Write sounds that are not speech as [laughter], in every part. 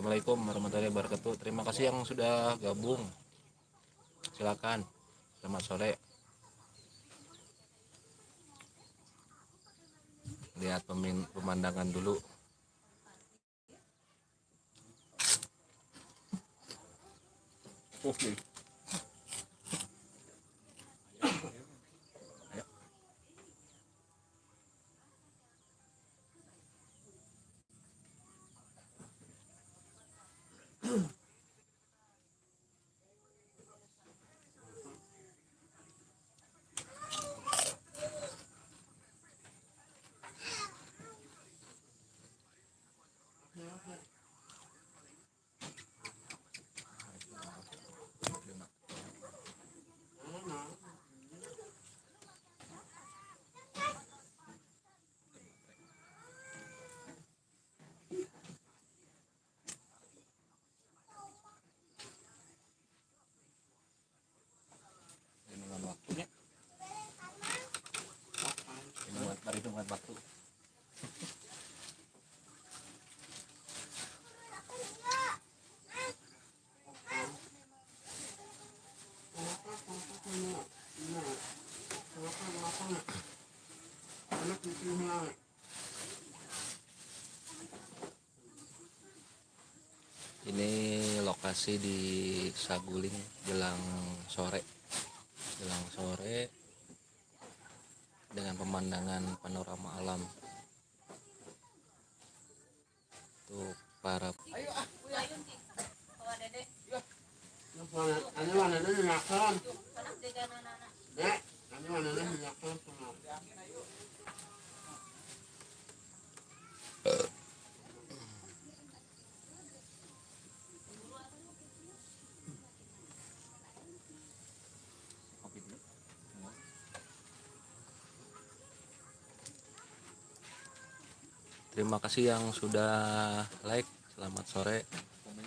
Assalamualaikum warahmatullahi wabarakatuh. Terima kasih yang sudah gabung. Silakan. Selamat sore. Lihat pemandangan dulu. Oke. Dengan waktunya. Ini buat perhitungan waktu. Ini lokasi di Saguling jelang sore. Jelang sore dengan pemandangan panorama alam. Tuh para? Dek, Terima kasih yang sudah like. Selamat sore. Komen.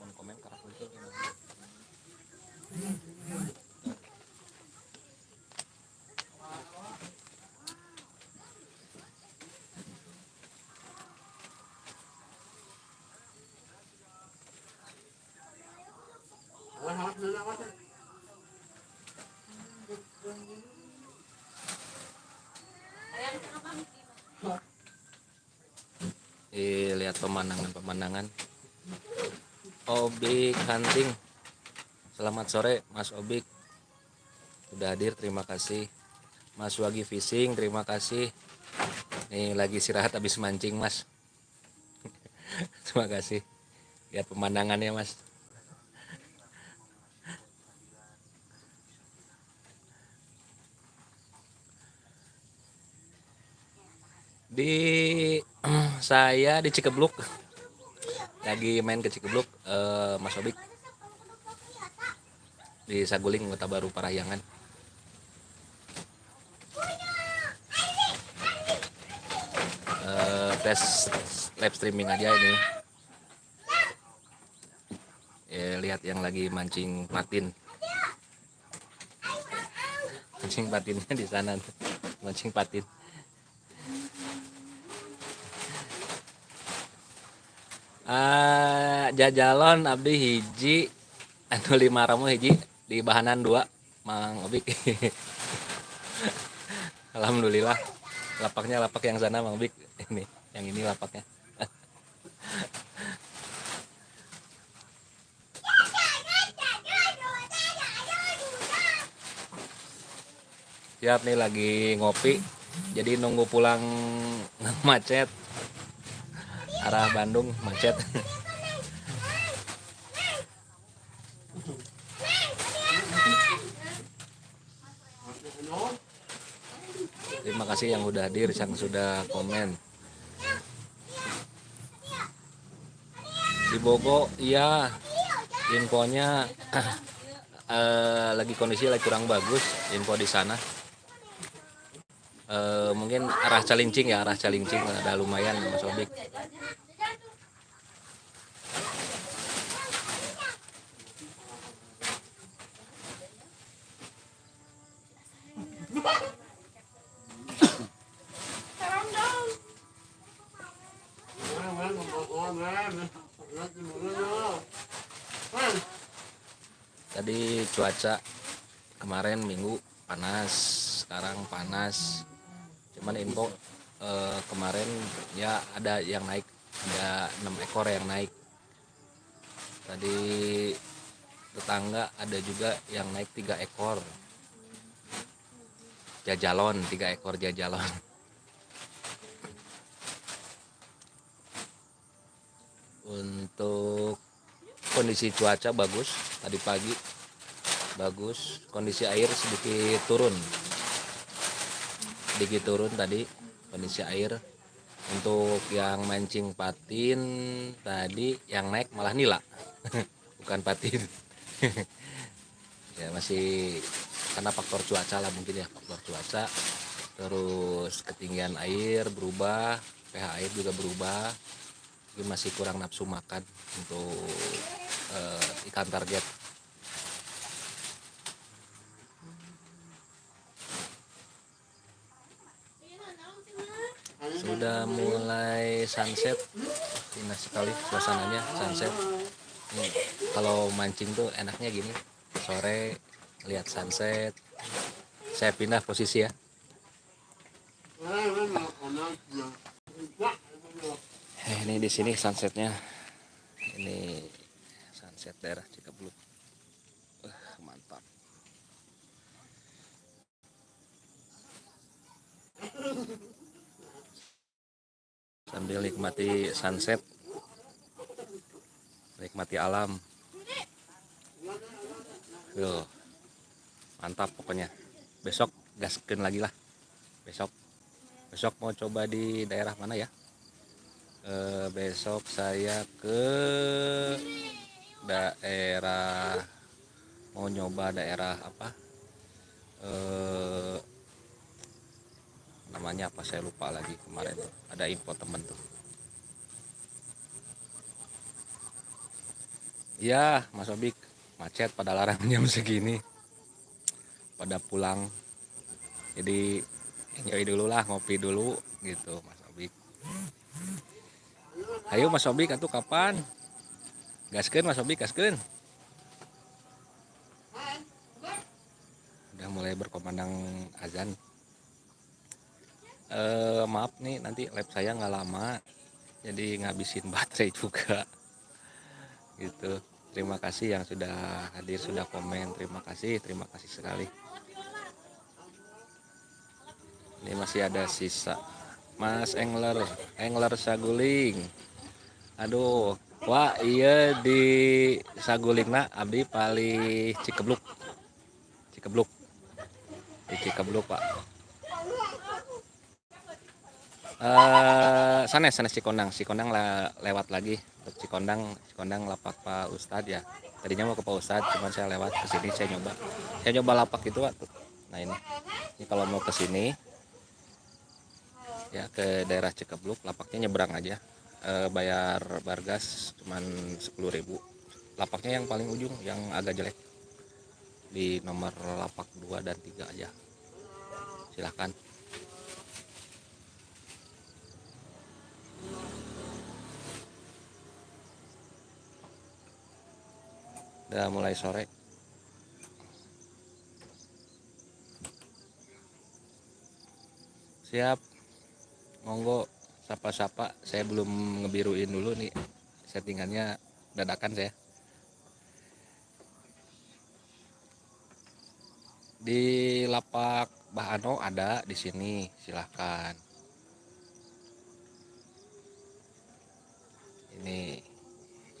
Komen komen karena itu gimana? Wah, hawak na lang ako. Eh, lihat pemandangan-pemandangan. Obik hunting. Selamat sore, Mas Obik. Sudah hadir, terima kasih. Mas Wagi Fishing, terima kasih. Nih lagi istirahat habis mancing, Mas. [laughs] terima kasih. Lihat pemandangannya, Mas. Di [clears throat] saya di Cikebluk. Lagi main ke Cikebluk, eh, Mas Obik. Di Saguling, Kota Baru Parahyangan. Eh, tes live streaming aja ini. Ya, lihat yang lagi mancing patin. Mancing patinnya di sana. Mancing patin. Ah, jajalon abdi hiji anu lima ramu hiji di bahanan dua Mang Obik. [laughs] Alhamdulillah. Lapaknya lapak yang sana Mang Obik. Ini, yang ini lapaknya. Siap nih lagi ngopi. Jadi nunggu pulang [laughs] macet. Arah Bandung macet. Terima kasih yang udah hadir, yang sudah komen. Di Bogo, iya, infonya [clears throat] eh, lagi kondisi lagi kurang bagus, info di sana. Eh, mungkin arah Calincing ya, arah Calincing ada lumayan Mas Obik. Tadi cuaca kemarin minggu panas, sekarang panas. Cuman info eh, kemarin ya ada yang naik, ada enam ekor yang naik. Tadi tetangga ada juga yang naik tiga ekor jajalon tiga ekor jajalon. Untuk kondisi cuaca bagus tadi pagi bagus kondisi air sedikit turun. Sedikit turun tadi kondisi air. Untuk yang mancing patin tadi yang naik malah nila. [laughs] Bukan patin. [laughs] Ya masih karena faktor cuaca lah mungkin ya faktor cuaca. Terus ketinggian air berubah pH air juga berubah. Jadi masih kurang nafsu makan untuk eh, ikan target. Sudah mulai sunset. Indah sekali suasananya sunset. Nih, kalau mancing tuh enaknya gini sore lihat sunset. Saya pindah posisi ya. Eh, ini di sini sunsetnya. Ini sunset daerah Cikabluk Wah, mantap. Sambil nikmati sunset. Nikmati alam. Tuh, mantap pokoknya. Besok gaskeun lagi lah. Besok. Besok mau coba di daerah mana ya? Eh, besok saya ke daerah mau nyoba daerah apa? Eh namanya apa? Saya lupa lagi kemarin tuh. Ada info temen tuh. Ya Mas Obik. Macet pada larang jam segini pada pulang jadi enjoy dulu lah ngopi dulu gitu Mas Obik Ayo Mas Obik atuh kapan? Gaskeun Mas Obik gaskeun. Udah mulai berkomandang azan. Eh maaf nih nanti lab saya nggak lama. Jadi ngabisin [laughs] baterai juga. Gitu. Terima kasih yang sudah hadir, sudah komen. Terima kasih, terima kasih sekali. Ini masih ada sisa. Mas Engler, Engler Saguling. Aduh, wah iya di Sagulingna abdi paling Cikebluk. Cikebluk. Di Cikebluk, Pak. Eh, sanes sanes Cikondang, Cikondang lah lewat lagi untuk Cikondang, Cikondang lapak Pak Ustadz ya. Tadinya mau ke Pak Ustadz, cuman saya lewat ke sini saya nyoba. Saya nyoba lapak itu waktu. Nah ini, ini kalau mau ke sini ya ke daerah Cikebluk lapaknya nyebrang aja. E, bayar bargas cuman 10.000 lapaknya yang paling ujung yang agak jelek. Di nomor lapak 2 dan 3 aja. Silahkan. Udah mulai sore. Siap monggo sapa-sapa. Saya belum ngebiruin dulu nih settingannya dadakan saya. Di lapak Bahano ada di sini. Silahkan. Ini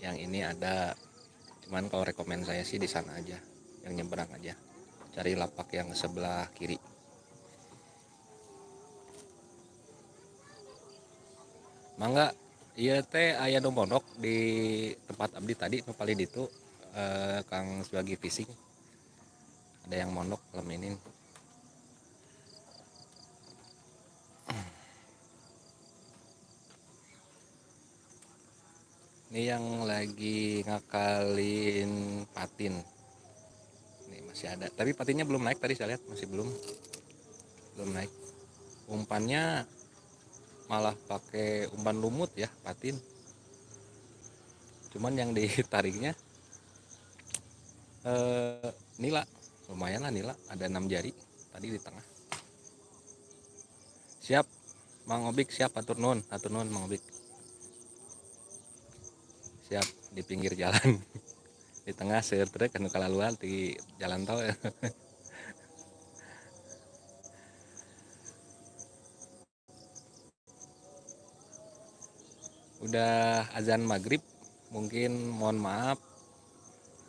yang ini ada. Cuman kalau rekomend saya sih di sana aja yang nyebrang aja. Cari lapak yang sebelah kiri mangga iya teh aya nu mondok di tempat abdi tadi nu paling itu eh, Kang Suwagi Fishing ada yang mondok malam ini. Ini yang lagi ngakalin patin. Ini masih ada. Tapi patinnya belum naik tadi saya lihat masih belum. Belum naik. Umpannya malah pakai umpan lumut ya patin. Cuman yang [laughs] ditariknya eh, nila. Lumayan lah nila ada enam jari tadi di tengah. Siap Mang Obik siap atur nun atur nun Mang Obik. Siap di pinggir jalan. [laughs] Di tengah seueur truk anu kalaluan di jalan tol [laughs] udah azan maghrib mungkin mohon maaf.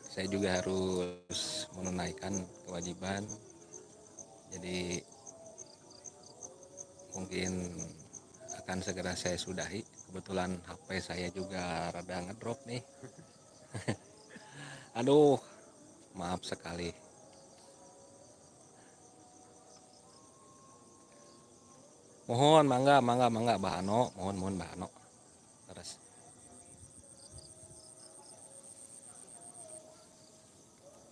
Saya juga harus menunaikan kewajiban. Jadi mungkin akan segera saya sudahi. Kebetulan HP saya juga rada ngedrop nih. [laughs] Aduh maaf sekali. Mohon mangga mangga mangga bahano mohon mohon terus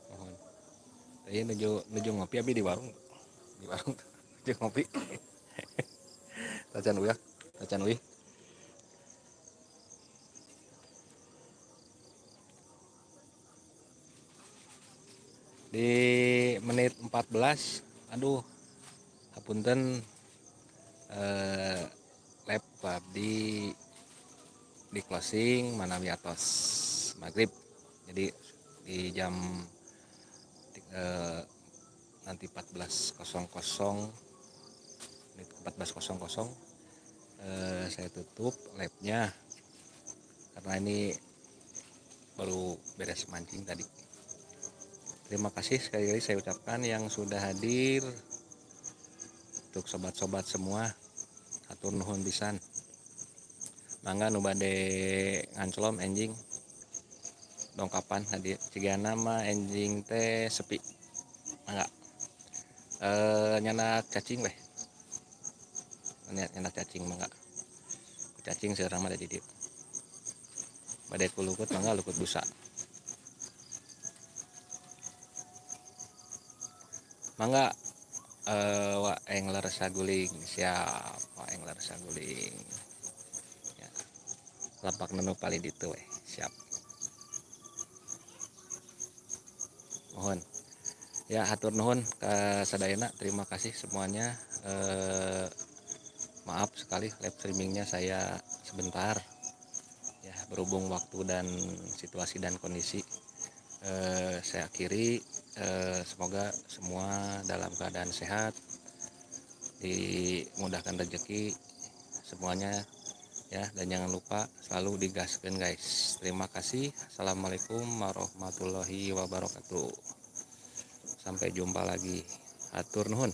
mohon tadi nuju nuju ngopi abi di warung. Di warung [laughs] nuju ngopi. [laughs] Tacan uyak tacan uih di menit 14 aduh hapunten eh, laptop di di closing manawi atas maghrib. Jadi di jam eh, nanti 14.00 menit 14.00 eh, saya tutup labnya karena ini baru beres mancing tadi. Terima kasih sekali lagi saya ucapkan yang sudah hadir untuk sobat-sobat semua. Atur nuhun pisan. Mangga nu bade nganclom enjing dongkapan hadir jika nama enjing teh sepi. Mangga e, nyanak cacing weh. Nyanak cacing mangga cacing seorang mah di badai kulukut mangga lukut busa. Mangga eh wa engler saguling siap. Wa saguling. Ya. lapak nenu paling ditu weh siap mohon ya hatur nuhun ke sadayana. Terima kasih semuanya. Eh, maaf sekali live streamingnya saya sebentar. Ya berhubung waktu dan situasi dan kondisi. Eh, saya akhiri. Eh, semoga semua dalam keadaan sehat dimudahkan rezeki semuanya ya. Dan jangan lupa selalu digaskan guys. Terima kasih. Assalamualaikum warahmatullahi wabarakatuh. Sampai jumpa lagi. Atur nuhun